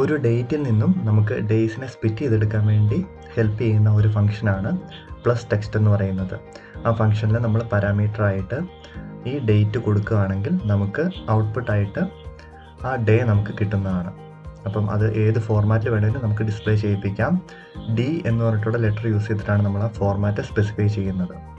ഒരു ഡേറ്റിൽ നിന്നും നമുക്ക് ഡേയ്സിനെ സ്പിറ്റ് ചെയ്തെടുക്കാൻ വേണ്ടി ഹെൽപ്പ് ചെയ്യുന്ന ഒരു ഫംഗ്ഷനാണ് പ്ലസ് ടെക്സ്റ്റ് എന്ന് പറയുന്നത്. ആ ഫംഗ്ഷനിൽ നമ്മൾ പാരാമീറ്ററായിട്ട് ഈ ഡേറ്റ് കൊടുക്കുകയാണെങ്കിൽ നമുക്ക് ഔട്ട്പുട്ടായിട്ട് ആ ഡേ നമുക്ക് കിട്ടുന്നതാണ്. അപ്പം അത് ഏത് ഫോർമാറ്റിൽ വേണമെങ്കിലും നമുക്ക് ഡിസ്പ്ലേ ചെയ്യിപ്പിക്കാം. ഡി എന്ന് പറഞ്ഞിട്ടുള്ള ലെറ്റർ യൂസ് ചെയ്തിട്ടാണ് നമ്മൾ ആ ഫോർമാറ്റ് സ്പെസിഫൈ ചെയ്യുന്നത്.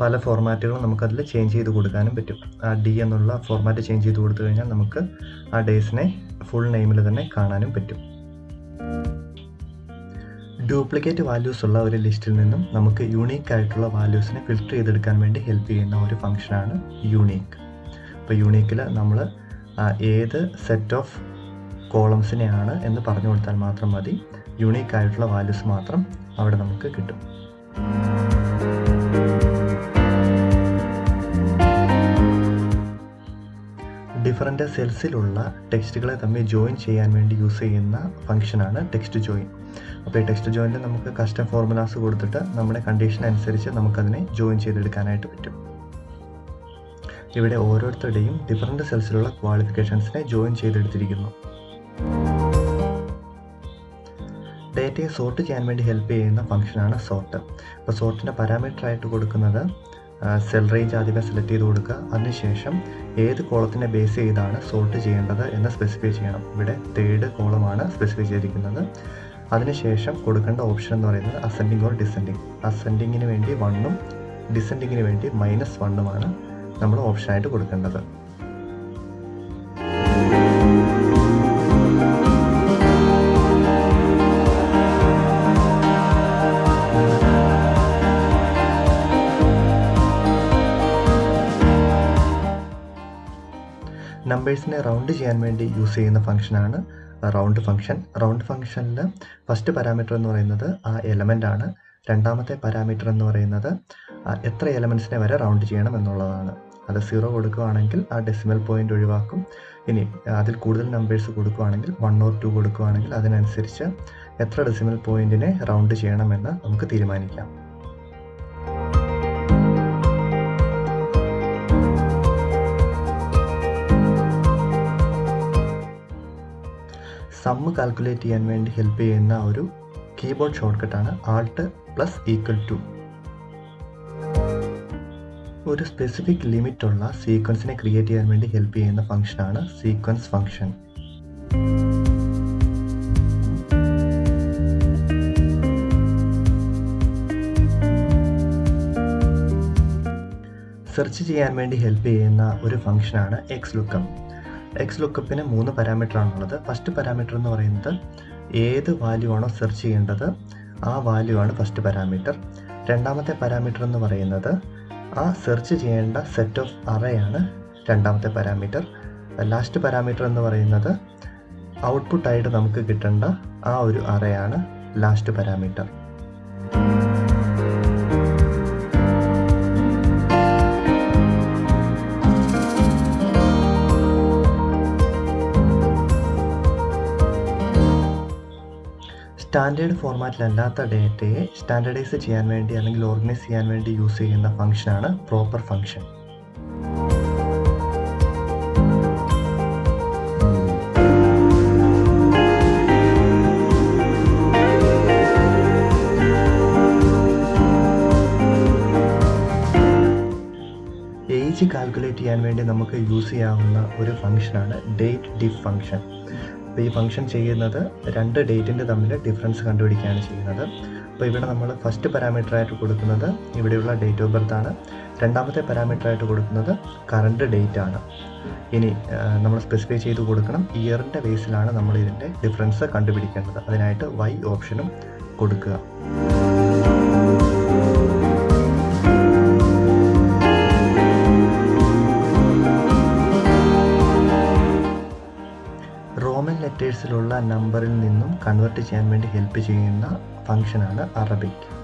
പല ഫോർമാറ്റുകളും നമുക്കതിൽ ചേഞ്ച് ചെയ്ത് കൊടുക്കാനും പറ്റും. ആ ഡി എന്നുള്ള ഫോർമാറ്റ് ചേഞ്ച് ചെയ്ത് കൊടുത്തു കഴിഞ്ഞാൽ നമുക്ക് ആ ഡേയ്സിനെ ഫുൾ നെയിമിൽ തന്നെ കാണാനും പറ്റും. ഡ്യൂപ്ലിക്കേറ്റ് വാല്യൂസ് ഉള്ള ഒരു ലിസ്റ്റിൽ നിന്നും നമുക്ക് യൂണീക്ക് ആയിട്ടുള്ള വാല്യൂസിനെ ഫിൽറ്റർ ചെയ്തെടുക്കാൻ വേണ്ടി ഹെൽപ്പ് ചെയ്യുന്ന ഒരു ഫംഗ്ഷനാണ് യൂണീക്ക് അപ്പോൾ യൂണീക്കിൽ നമ്മൾ ഏത് സെറ്റ് ഓഫ് കോളംസിനെയാണ് എന്ന് പറഞ്ഞു കൊടുത്താൽ മാത്രം മതി. യൂണീക്ക് ആയിട്ടുള്ള വാല്യൂസ് മാത്രം അവിടെ നമുക്ക് കിട്ടും. ഡിഫറെന്റ് സെൽസിലുള്ള ടെക്സ്റ്റുകളെ തമ്മിൽ ജോയിൻ ചെയ്യാൻ വേണ്ടി യൂസ് ചെയ്യുന്ന ഫംഗ്ഷനാണ് ടെക്സ്റ്റ് ജോയിൻ അപ്പോൾ ഈ ടെക്സ്റ്റ് ജോയിനിൽ നമുക്ക് കസ്റ്റം ഫോർമുലാസ് കൊടുത്തിട്ട് നമ്മുടെ കണ്ടീഷൻ അനുസരിച്ച് നമുക്കതിനെ ജോയിൻ ചെയ്തെടുക്കാനായിട്ട് പറ്റും. ഇവിടെ ഓരോരുത്തരുടെയും ഡിഫറെന്റ് സെൽസിലുള്ള ക്വാളിഫിക്കേഷൻസിനെ ജോയിൻ ചെയ്തെടുത്തിരിക്കുന്നു. ഡേറ്റയെ സോർട്ട് ചെയ്യാൻ വേണ്ടി ഹെൽപ്പ് ചെയ്യുന്ന ഫംഗ്ഷനാണ് സോർട്ട് അപ്പോൾ സോർട്ടിന്റെ പാരാമീറ്റർ ആയിട്ട് കൊടുക്കുന്നത് സെൽ റേഞ്ച് ആദ്യമേ സെലക്ട് ചെയ്ത് കൊടുക്കുക. അതിനുശേഷം ഏത് കോളത്തിനെ ബേസ് ചെയ്താണ് സോർട്ട് ചെയ്യേണ്ടത് എന്ന് സ്പെസിഫൈ ചെയ്യണം. ഇവിടെ തേർഡ് കോളമാണ് സ്പെസിഫൈ ചെയ്തിരിക്കുന്നത്. അതിനുശേഷം കൊടുക്കേണ്ട ഓപ്ഷൻ എന്ന് പറയുന്നത് അസെൻഡിങ് ഓർ ഡിസെൻഡിങ് അസെൻഡിങ്ങിന് വേണ്ടി വണ്ണും ഡിസെൻഡിങ്ങിന് വേണ്ടി മൈനസ് വണ്ണുമാണ് നമ്മൾ ഓപ്ഷനായിട്ട് കൊടുക്കേണ്ടത്. നമ്പേഴ്സിനെ റൗണ്ട് ചെയ്യാൻ വേണ്ടി യൂസ് ചെയ്യുന്ന ഫംഗ്ഷനാണ് റൗണ്ട് ഫംഗ്ഷൻ റൗണ്ട് ഫംഗ്ഷനിൽ ഫസ്റ്റ് പാരാമീറ്റർ എന്ന് പറയുന്നത് ആ എലമെന്റ് ആണ്. രണ്ടാമത്തെ പാരാമീറ്റർ എന്ന് പറയുന്നത് എത്ര എലമെൻസിനെ വരെ റൗണ്ട് ചെയ്യണം എന്നുള്ളതാണ്. അത് സീറോ കൊടുക്കുകയാണെങ്കിൽ ആ ഡെസിമൽ പോയിന്റ് ഒഴിവാക്കും. ഇനി അതിൽ കൂടുതൽ നമ്പേഴ്സ് കൊടുക്കുകയാണെങ്കിൽ വൺ ഓർ ടു കൊടുക്കുകയാണെങ്കിൽ അതിനനുസരിച്ച് എത്ര ഡെസിമൽ പോയിന്റിനെ റൗണ്ട് ചെയ്യണമെന്ന് നമുക്ക് തീരുമാനിക്കാം. സമ്മ് കാൽക്കുലേറ്റ് ചെയ്യാൻ വേണ്ടി ഹെൽപ്പ് ചെയ്യുന്ന ഒരു കീബോർഡ് ഷോർട്ട്കട്ടാണ് ആൾട്ട് പ്ലസ് ഈക്വൽ ടു ഒരു സ്പെസിഫിക് ലിമിറ്റ് ഉള്ള സീക്വൻസിനെ ക്രിയേറ്റ് ചെയ്യാൻ വേണ്ടി ഹെൽപ്പ് ചെയ്യുന്ന ഫംഗ്ഷനാണ് സീക്വൻസ് ഫംഗ്ഷൻ സെർച്ച് ചെയ്യാൻ വേണ്ടി ഹെൽപ്പ് ചെയ്യുന്ന ഒരു ഫംഗ്ഷനാണ് എക്സ് ലുക്കപ്പ് എക്സ് ലുക്കപ്പിന് മൂന്ന് പാരാമീറ്റർ ആണുള്ളത്. ഫസ്റ്റ് പാരാമീറ്റർ എന്ന് പറയുന്നത് ഏത് വാല്യൂ ആണോ സെർച്ച് ചെയ്യേണ്ടത് ആ വാല്യൂ ആണ് ഫസ്റ്റ് പാരാമീറ്റർ രണ്ടാമത്തെ പാരാമീറ്റർ എന്ന് പറയുന്നത് ആ സെർച്ച് ചെയ്യേണ്ട സെറ്റ് ഓഫ് അറയാണ് രണ്ടാമത്തെ പാരാമീറ്റർ ലാസ്റ്റ് പാരാമീറ്റർ എന്ന് പറയുന്നത് ഔട്ട്പുട്ടായിട്ട് നമുക്ക് കിട്ടേണ്ട ആ ഒരു അറയാണ് ലാസ്റ്റ് പാരാമീറ്റർ സ്റ്റാൻഡേർഡ് ഫോർമാറ്റിലല്ലാത്ത ഡേറ്റയെ സ്റ്റാൻഡേർഡൈസ് ചെയ്യാൻ വേണ്ടി അല്ലെങ്കിൽ ഓർഗനൈസ് ചെയ്യാൻ വേണ്ടി യൂസ് ചെയ്യുന്ന ഫംഗ്ഷനാണ് പ്രോപ്പർ ഫംഗ്ഷൻ. ഏജ് കാൽക്കുലേറ്റ് ചെയ്യാൻ വേണ്ടി നമുക്ക് യൂസ് ചെയ്യാവുന്ന ഒരു ഫംഗ്ഷനാണ് ഡേറ്റ് ഡിഫ് ഫംഗ്ഷൻ. അപ്പോൾ ഈ ഫംഗ്ഷൻ ചെയ്യുന്നത് രണ്ട് ഡേറ്റിന്റെ തമ്മിൽ ഡിഫറൻസ് കണ്ടുപിടിക്കുകയാണ് ചെയ്യുന്നത്. അപ്പോൾ ഇവിടെ നമ്മൾ ഫസ്റ്റ് പാരാമീറ്റർ ആയിട്ട് കൊടുക്കുന്നത് ഇവിടെയുള്ള ഡേറ്റ് ഓഫ് ബർത്ത് ആണ്. രണ്ടാമത്തെ പാരാമീറ്റർ ആയിട്ട് കൊടുക്കുന്നത് കറണ്ട് ഡേറ്റ് ആണ്. ഇനി നമ്മൾ സ്പെസിഫൈ ചെയ്ത് കൊടുക്കണം ഇയറിന്റെ ബേസിലാണ് നമ്മൾ ഇതിന്റെ ഡിഫറൻസ് കണ്ടുപിടിക്കേണ്ടത്. അതിനായിട്ട് വൈ ഓപ്ഷനും കൊടുക്കുക. റോമൻ ലെറ്റേഴ്സിലുള്ള നമ്പറിൽ നിന്നും കൺവേർട്ട് ചെയ്യാൻ വേണ്ടി ഹെൽപ്പ് ചെയ്യുന്ന ഫങ്ഷനാണ് അറബിക്.